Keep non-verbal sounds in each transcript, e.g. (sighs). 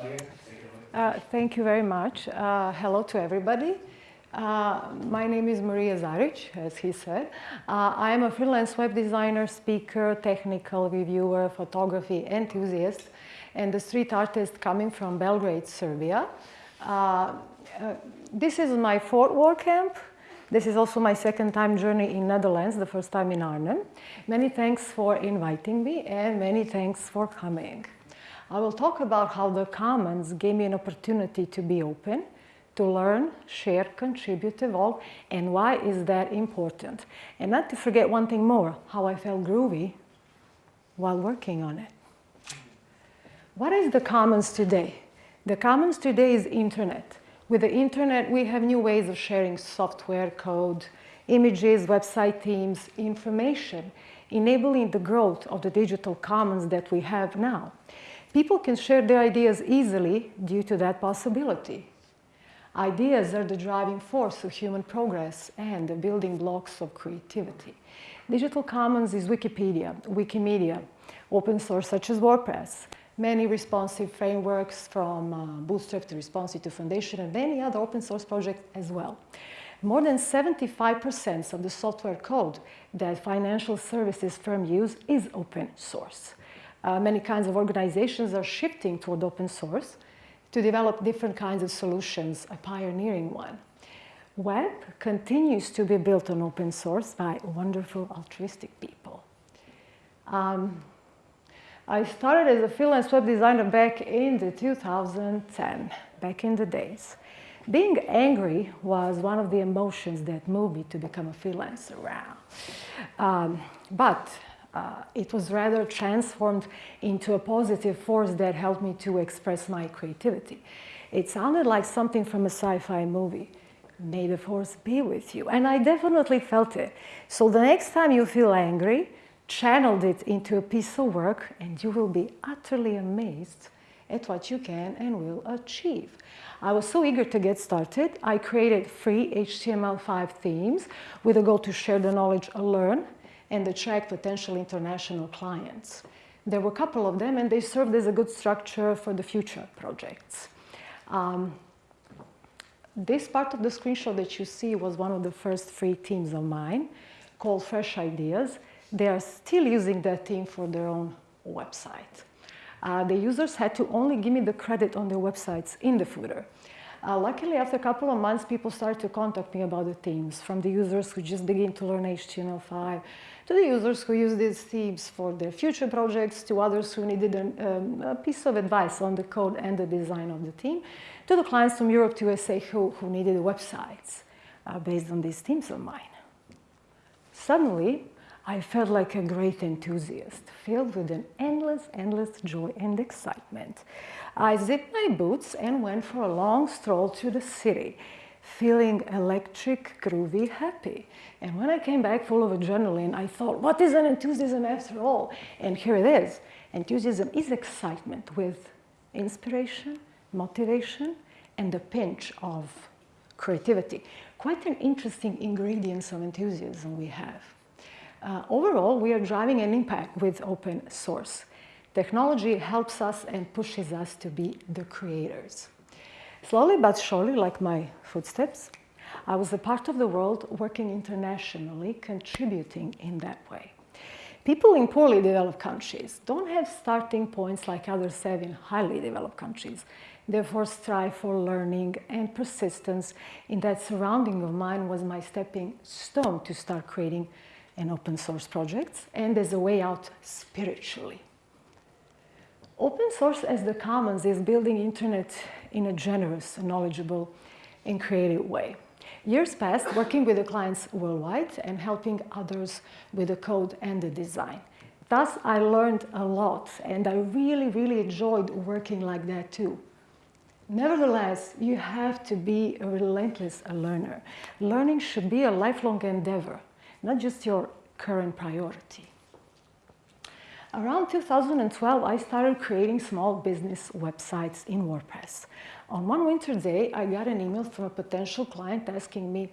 take it. Uh, thank you very much. Uh, hello to everybody. Uh, my name is Maria Zaric, as he said. Uh, I am a freelance web designer, speaker, technical reviewer, photography enthusiast, and a street artist coming from Belgrade, Serbia. Uh, uh, this is my fourth war WordCamp. This is also my second time journey in Netherlands, the first time in Arnhem. Many thanks for inviting me and many thanks for coming. I will talk about how the Commons gave me an opportunity to be open, to learn, share, contribute, evolve, and why is that important. And not to forget one thing more, how I felt groovy while working on it. What is the Commons today? The Commons today is internet. With the internet, we have new ways of sharing software, code, images, website themes, information, enabling the growth of the digital commons that we have now. People can share their ideas easily due to that possibility. Ideas are the driving force of human progress and the building blocks of creativity. Digital Commons is Wikipedia, Wikimedia, open source such as WordPress, many responsive frameworks from uh, Bootstrap to Responsive to Foundation and many other open source projects as well. More than 75% of the software code that financial services firms use is open source. Uh, many kinds of organizations are shifting toward open source to develop different kinds of solutions, a pioneering one. Web continues to be built on open source by wonderful altruistic people. Um, I started as a freelance web designer back in the 2010, back in the days. Being angry was one of the emotions that moved me to become a freelancer. Um, but uh, it was rather transformed into a positive force that helped me to express my creativity. It sounded like something from a sci-fi movie. May the force be with you. And I definitely felt it. So the next time you feel angry, channeled it into a piece of work and you will be utterly amazed at what you can and will achieve. I was so eager to get started, I created free HTML5 themes with a goal to share the knowledge learn and attract potential international clients. There were a couple of them and they served as a good structure for the future projects. Um, this part of the screenshot that you see was one of the first free teams of mine called Fresh Ideas. They are still using that team for their own website. Uh, the users had to only give me the credit on their websites in the footer. Uh, luckily, after a couple of months, people started to contact me about the themes, from the users who just begin to learn HTML5, to the users who use these themes for their future projects, to others who needed an, um, a piece of advice on the code and the design of the theme, to the clients from Europe to USA who, who needed websites uh, based on these themes of mine. Suddenly, I felt like a great enthusiast, filled with an endless, endless joy and excitement. I zipped my boots and went for a long stroll through the city, feeling electric, groovy, happy. And when I came back full of adrenaline, I thought, what is an enthusiasm after all? And here it is. Enthusiasm is excitement with inspiration, motivation, and a pinch of creativity. Quite an interesting ingredients of enthusiasm we have. Uh, overall, we are driving an impact with open source. Technology helps us and pushes us to be the creators. Slowly but surely, like my footsteps, I was a part of the world working internationally, contributing in that way. People in poorly developed countries don't have starting points like others have in highly developed countries. Therefore, strive for learning and persistence in that surrounding of mine was my stepping stone to start creating an open source projects and as a way out spiritually. Open source as the commons is building internet in a generous, knowledgeable, and creative way. Years passed working with the clients worldwide and helping others with the code and the design. Thus, I learned a lot and I really, really enjoyed working like that too. Nevertheless, you have to be a relentless learner. Learning should be a lifelong endeavor, not just your current priority. Around 2012, I started creating small business websites in WordPress. On one winter day, I got an email from a potential client asking me,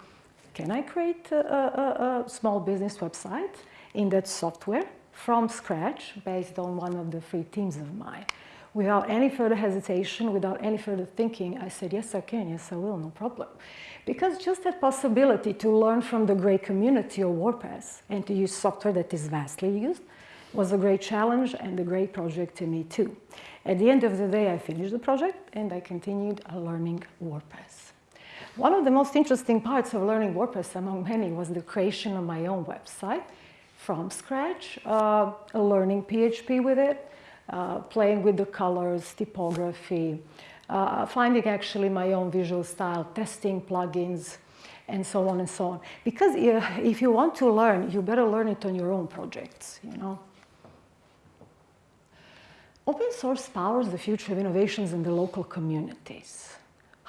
can I create a, a, a small business website in that software from scratch based on one of the free themes of mine? Without any further hesitation, without any further thinking, I said, yes, I can, yes, I will, no problem. Because just that possibility to learn from the great community of WordPress and to use software that is vastly used was a great challenge and a great project to me too. At the end of the day, I finished the project and I continued learning WordPress. One of the most interesting parts of learning WordPress among many was the creation of my own website from scratch, uh, learning PHP with it, playing with the colors, typography, uh, finding actually my own visual style, testing plugins, and so on and so on. Because if you want to learn, you better learn it on your own projects, you know. Open source powers the future of innovations in the local communities.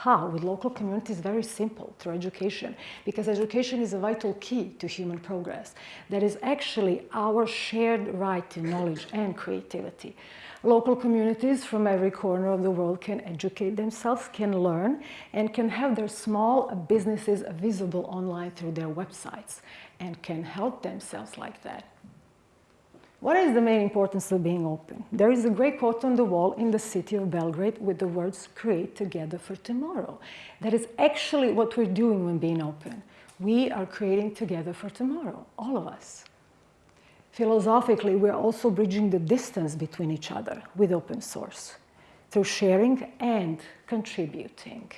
How? With local communities, very simple, through education, because education is a vital key to human progress. That is actually our shared right to knowledge and creativity. Local communities from every corner of the world can educate themselves, can learn, and can have their small businesses visible online through their websites, and can help themselves like that. What is the main importance of being open? There is a great quote on the wall in the city of Belgrade with the words, create together for tomorrow. That is actually what we're doing when being open. We are creating together for tomorrow, all of us. Philosophically, we're also bridging the distance between each other with open source through sharing and contributing.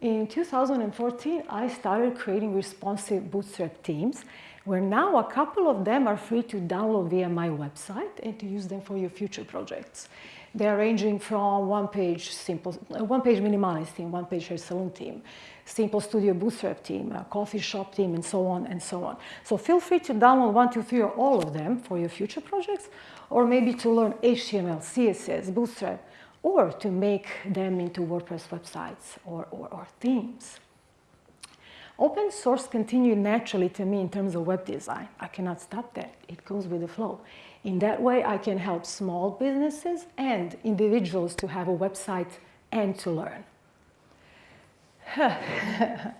In 2014, I started creating responsive bootstrap teams where now a couple of them are free to download via my website and to use them for your future projects. They're ranging from one-page simple, uh, one-page minimalist team, one-page hair salon team, simple studio bootstrap team, coffee shop team, and so on and so on. So feel free to download one, two, three, or all of them for your future projects, or maybe to learn HTML, CSS, Bootstrap, or to make them into WordPress websites or, or, or themes. Open source continued naturally to me in terms of web design. I cannot stop that. It goes with the flow. In that way, I can help small businesses and individuals to have a website and to learn. (laughs)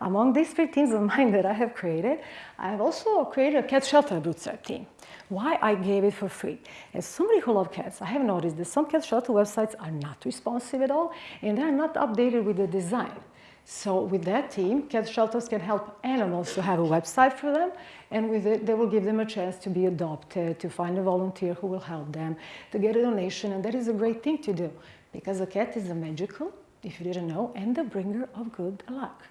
Among these three teams of mine that I have created, I have also created a cat shelter bootstrap team. Why I gave it for free? As somebody who loves cats, I have noticed that some cat shelter websites are not responsive at all and they're not updated with the design. So with that team, cat shelters can help animals to have a website for them, and with it, they will give them a chance to be adopted, to find a volunteer who will help them, to get a donation, and that is a great thing to do, because a cat is a magical, if you didn't know, and the bringer of good luck.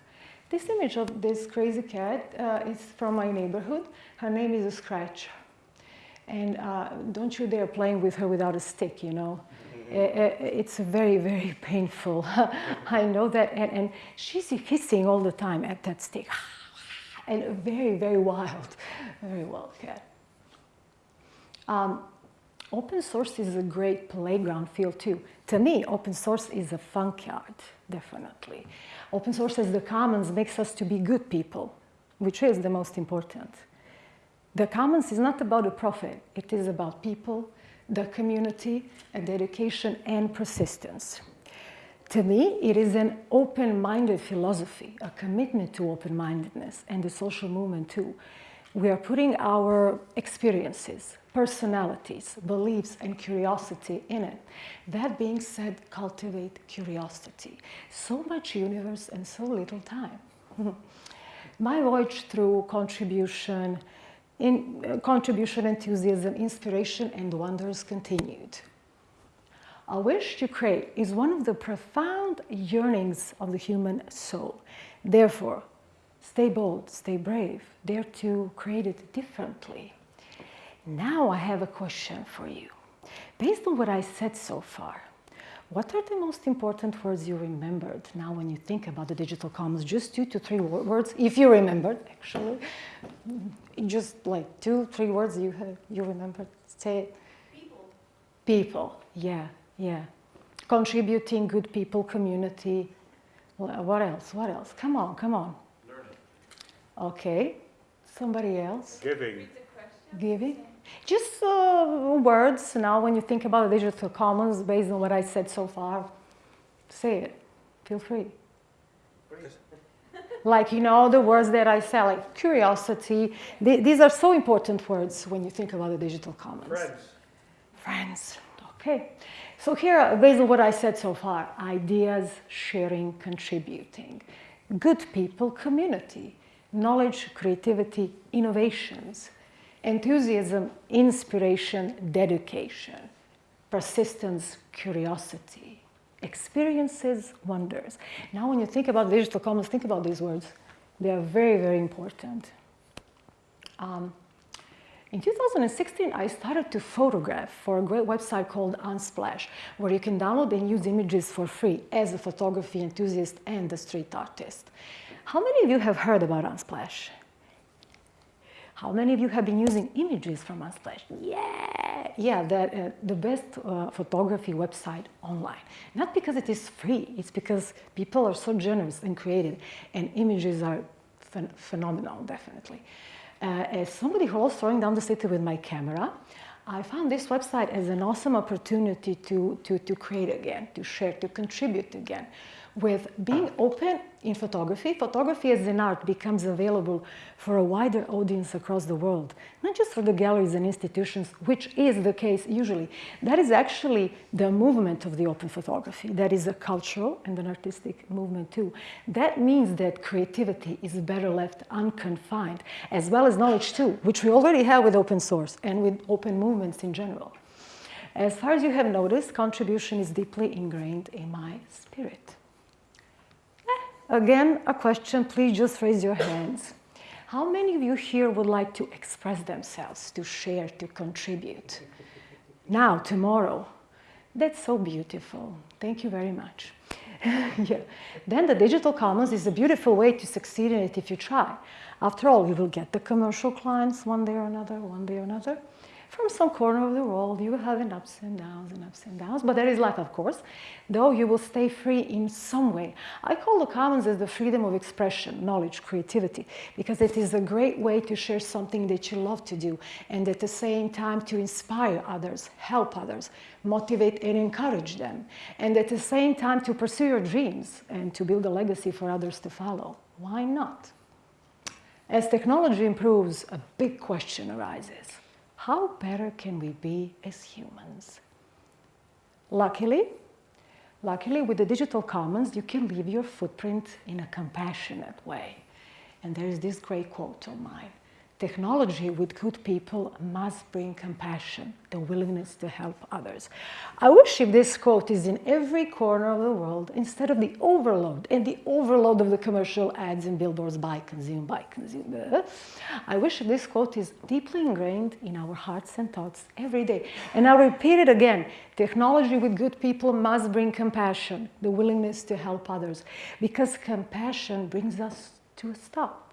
This image of this crazy cat uh, is from my neighborhood. Her name is Scratch. And uh, don't you dare playing with her without a stick, you know. Eh, eh, it's very, very (laughs) painful. I know that. And, and she's hissing all the time at that stick. (sighs) And very, very wild, very wild cat. Um, open source is a great playground field too. To me, open source is a fun yard, definitely. Open source as the commons makes us to be good people, which is the most important. The commons is not about a profit, it is about people, the community, and dedication and persistence. To me, it is an open-minded philosophy, a commitment to open-mindedness and the social movement too. We are putting our experiences, personalities, beliefs, and curiosity in it. That being said, cultivate curiosity. So much universe and so little time. (laughs) My voyage through contribution, in uh, contribution, enthusiasm, inspiration, and wonders continued. Our wish to create is one of the profound yearnings of the human soul. Therefore, stay bold, stay brave, dare to create it differently. Now I have a question for you. Based on what I said so far, what are the most important words you remembered now when you think about the digital commons? Just two to three words, if you remembered, actually. Mm, just like two, three words you have, you remembered. Say. People. People, yeah, yeah. Contributing, good people, community. What else? What else? Come on, come on. Learning. Okay. Somebody else? Giving. Giving? Just uh, words now when you think about the digital commons based on what I said so far. Say it. Feel free. (laughs) like, you know, the words that I say, like curiosity. Th these are so important words when you think about the digital commons. Friends. Friends. Okay, so here, based on what I said so far, ideas, sharing, contributing, good people, community, knowledge, creativity, innovations, enthusiasm, inspiration, dedication, persistence, curiosity, experiences, wonders. Now when you think about digital commons, think about these words. They are very, very important. Um, in 2016, I started to photograph for a great website called Unsplash, where you can download and use images for free as a photography enthusiast and a street artist. How many of you have heard about Unsplash? How many of you have been using images from Unsplash? Yeah, yeah, that, uh, the best uh, photography website online. Not because it is free, it's because people are so generous and creative, and images are ph phenomenal, definitely. Uh, as somebody who was throwing down the city with my camera, I found this website as an awesome opportunity to, to, to create again, to share, to contribute again with being open in photography, photography as an art becomes available for a wider audience across the world, not just for the galleries and institutions, which is the case usually. That is actually the movement of the open photography. That is a cultural and an artistic movement too. That means that creativity is better left unconfined, as well as knowledge too, which we already have with open source and with open movements in general. As far as you have noticed, contribution is deeply ingrained in my spirit. Again, a question, please just raise your hands. How many of you here would like to express themselves, to share, to contribute? Now, tomorrow. That's so beautiful. Thank you very much. (laughs) yeah. Then the digital commons is a beautiful way to succeed in it if you try. After all, you will get the commercial clients one day or another, one day or another from some corner of the world, you will have an ups and downs and ups and downs, but there is life, of course, though you will stay free in some way. I call the commons as the freedom of expression, knowledge, creativity, because it is a great way to share something that you love to do, and at the same time to inspire others, help others, motivate and encourage them, and at the same time to pursue your dreams and to build a legacy for others to follow. Why not? As technology improves, a big question arises how better can we be as humans? Luckily, luckily with the digital commons, you can leave your footprint in a compassionate way. And there is this great quote of mine. Technology with good people must bring compassion, the willingness to help others. I wish if this quote is in every corner of the world instead of the overload and the overload of the commercial ads and billboards buy, consume, buy, consume. Uh, I wish this quote is deeply ingrained in our hearts and thoughts every day. And I'll repeat it again. Technology with good people must bring compassion, the willingness to help others, because compassion brings us to a stop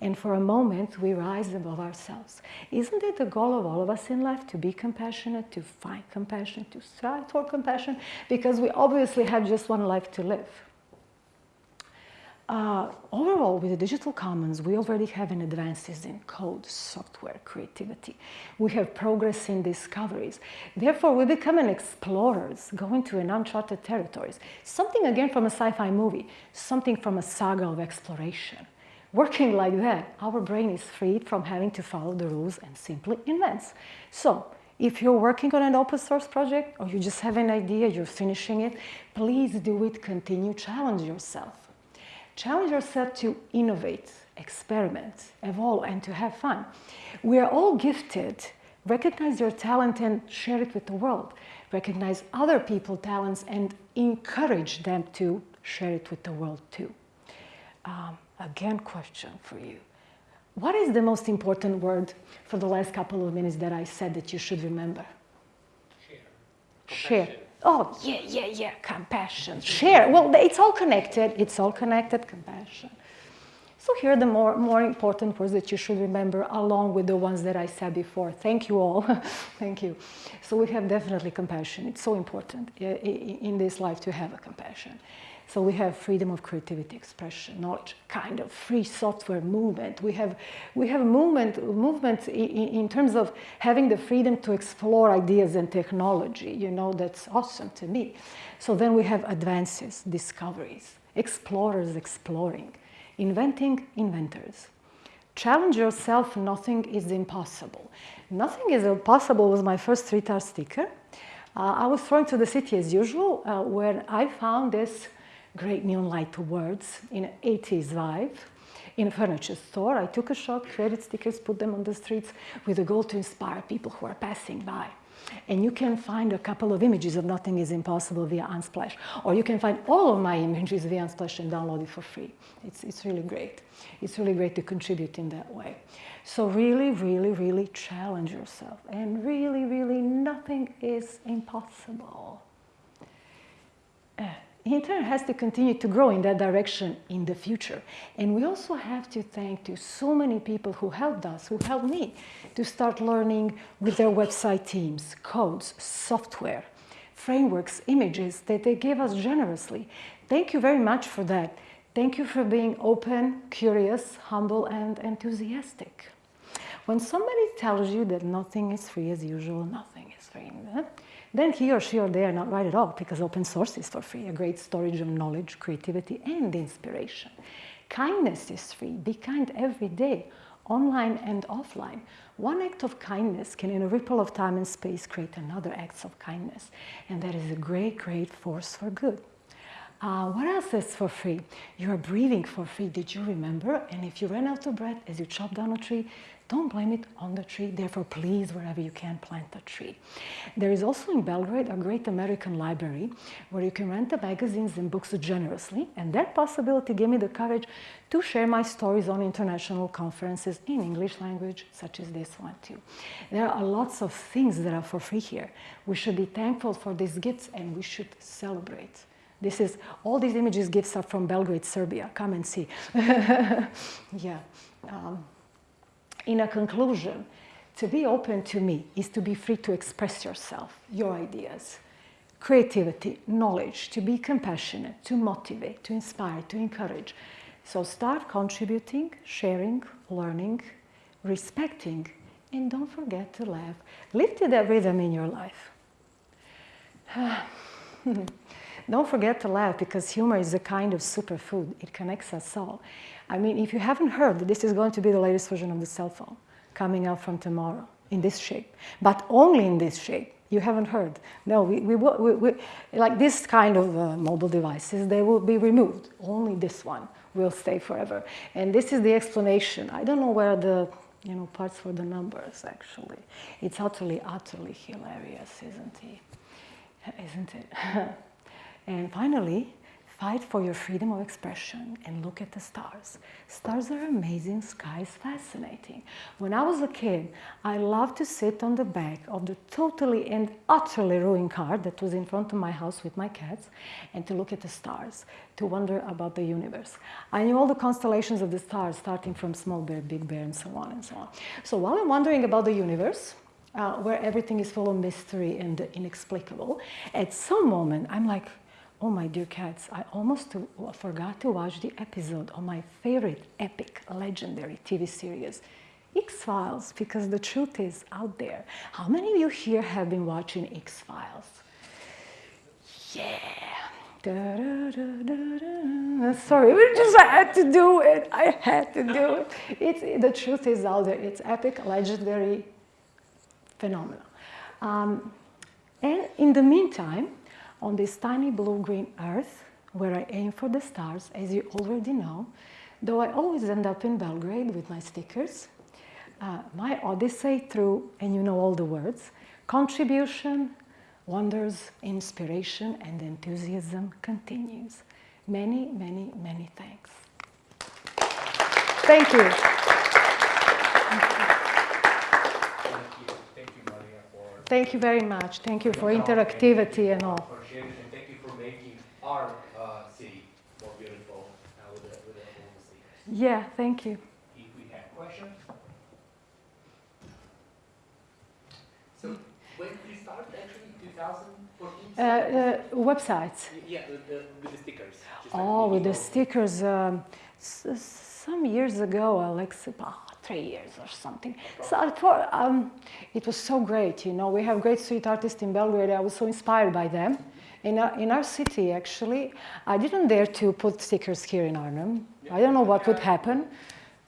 and for a moment we rise above ourselves. Isn't it the goal of all of us in life to be compassionate, to find compassion, to strive for compassion? Because we obviously have just one life to live. Uh, overall, with the digital commons, we already have an advances in code, software, creativity. We have progress in discoveries. Therefore, we become an explorers, going to an uncharted territories. Something again from a sci-fi movie, something from a saga of exploration. Working like that, our brain is freed from having to follow the rules and simply invents. So, if you're working on an open source project or you just have an idea, you're finishing it, please do it, continue, challenge yourself. Challenge yourself to innovate, experiment, evolve, and to have fun. We are all gifted. Recognize your talent and share it with the world. Recognize other people's talents and encourage them to share it with the world too. Um, again question for you. What is the most important word for the last couple of minutes that I said that you should remember? Share. Share. Oh, yeah, yeah, yeah, compassion. Share. Well, it's all connected. It's all connected, compassion. So here are the more, more important words that you should remember along with the ones that I said before. Thank you all. (laughs) Thank you. So we have definitely compassion. It's so important in this life to have a compassion. So we have freedom of creativity, expression, knowledge, kind of free software movement. We have, we have movement, movement in, in terms of having the freedom to explore ideas and technology. You know, that's awesome to me. So then we have advances, discoveries, explorers exploring, inventing inventors. Challenge yourself, nothing is impossible. Nothing is impossible was my first street art sticker. Uh, I was thrown to the city as usual uh, where I found this great neon light words in an 80s vibe in a furniture store. I took a shot, created stickers, put them on the streets with a goal to inspire people who are passing by. And you can find a couple of images of Nothing is Impossible via Unsplash. Or you can find all of my images via Unsplash and download it for free. It's, it's really great. It's really great to contribute in that way. So really, really, really challenge yourself. And really, really, nothing is impossible. Uh, internet has to continue to grow in that direction in the future. And we also have to thank to so many people who helped us, who helped me to start learning with their website teams, codes, software, frameworks, images that they gave us generously. Thank you very much for that. Thank you for being open, curious, humble, and enthusiastic. When somebody tells you that nothing is free as usual, nothing is free, then he or she or they are not right at all because open source is for free, a great storage of knowledge, creativity, and inspiration. Kindness is free. Be kind every day, online and offline. One act of kindness can, in a ripple of time and space, create another act of kindness. And that is a great, great force for good. Uh, what else is for free? You are breathing for free. Did you remember? And if you ran out of breath as you chop down a tree, don't blame it on the tree. Therefore, please, wherever you can, plant a tree. There is also in Belgrade a great American library where you can rent the magazines and books generously. And that possibility gave me the courage to share my stories on international conferences in English language, such as this one too. There are lots of things that are for free here. We should be thankful for these gifts and we should celebrate. This is, all these images gifts are from Belgrade, Serbia. Come and see. (laughs) yeah. Um, in a conclusion, to be open to me is to be free to express yourself, your ideas, creativity, knowledge, to be compassionate, to motivate, to inspire, to encourage. So start contributing, sharing, learning, respecting, and don't forget to laugh. Live to that rhythm in your life. (sighs) Hmm. Don't forget to laugh because humor is a kind of superfood. It connects us all. I mean, if you haven't heard, this is going to be the latest version of the cell phone coming out from tomorrow in this shape, but only in this shape. You haven't heard. No, we, we, we, we like this kind of uh, mobile devices, they will be removed. Only this one will stay forever. And this is the explanation. I don't know where the you know, parts for the numbers, actually. It's utterly, utterly hilarious, isn't it? Isn't it? (laughs) and finally, Fight for your freedom of expression and look at the stars. Stars are amazing, sky is fascinating. When I was a kid, I loved to sit on the back of the totally and utterly ruined car that was in front of my house with my cats and to look at the stars, to wonder about the universe. I knew all the constellations of the stars, starting from small bear, big bear, and so on and so on. So while I'm wondering about the universe, uh, where everything is full of mystery and inexplicable, at some moment I'm like, Oh, my dear cats, I almost forgot to watch the episode of my favorite epic, legendary TV series, X-Files, because the truth is out there. How many of you here have been watching X-Files? Yeah. Da, da, da, Sorry, we just had to do it. I had to do it. It's, the truth is out there. It's epic, legendary, phenomenal. Um, and in the meantime, on this tiny blue-green earth, where I aim for the stars, as you already know, though I always end up in Belgrade with my stickers, uh, my odyssey through, and you know all the words, contribution, wonders, inspiration, and enthusiasm continues. Many, many, many thanks. Thank you. Thank you very much. Thank you for interactivity and all. And thank you for making our uh, city more beautiful uh, with the, with the Yeah, thank you. If we have questions. So when did you start actually, 2014? Uh, uh, websites. Yeah, with the, with the stickers. just like Oh, with the stickers. Um, some years ago, Alex, oh, three years or something. So I thought um, it was so great, you know. We have great street artists in Belgrade. I was so inspired by them. In our, in our city, actually, I didn't dare to put stickers here in Arnhem. I don't know what would happen.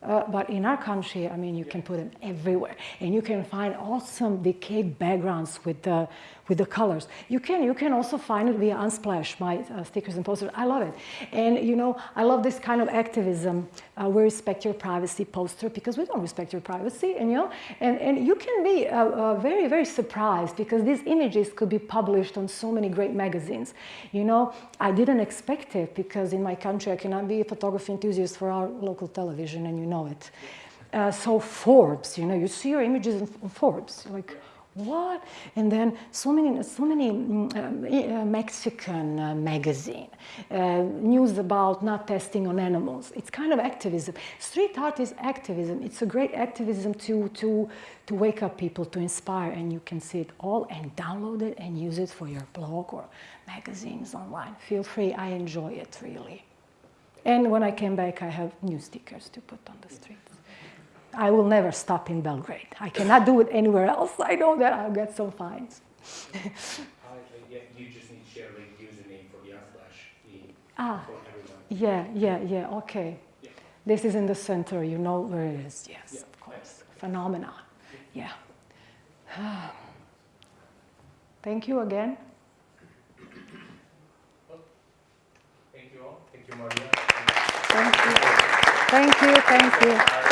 Uh, but in our country, I mean, you can put them everywhere, and you can find awesome decayed backgrounds with the with the colors. You can you can also find it via Unsplash, my uh, stickers and posters. I love it, and you know, I love this kind of activism. Uh, we respect your privacy poster because we don't respect your privacy, and you know, and and you can be uh, uh, very very surprised because these images could be published on so many great magazines. You know, I didn't expect it because in my country I cannot be a photography enthusiast for our local television, and you know it. Uh, so Forbes, you know, you see your images in Forbes, like, what? And then so many, so many mm, um, uh, Mexican uh, magazine, uh, news about not testing on animals. It's kind of activism. Street art is activism. It's a great activism to, to, to wake up people, to inspire, and you can see it all and download it and use it for your blog or magazines online. Feel free, I enjoy it really. And when I came back, I have new stickers to put on the streets. I will never stop in Belgrade. I cannot do it anywhere else. I know that I'll get some fines. Yeah, you just need to share the username for the Ah, for everyone. yeah, yeah, yeah, okay. Yeah. This is in the center, you know where it is. Yes, Yeah, of course. Phenomenon. Yeah. (sighs) Thank you again. Thank you all. Thank you, Maria. Thank you. Thank you, thank you.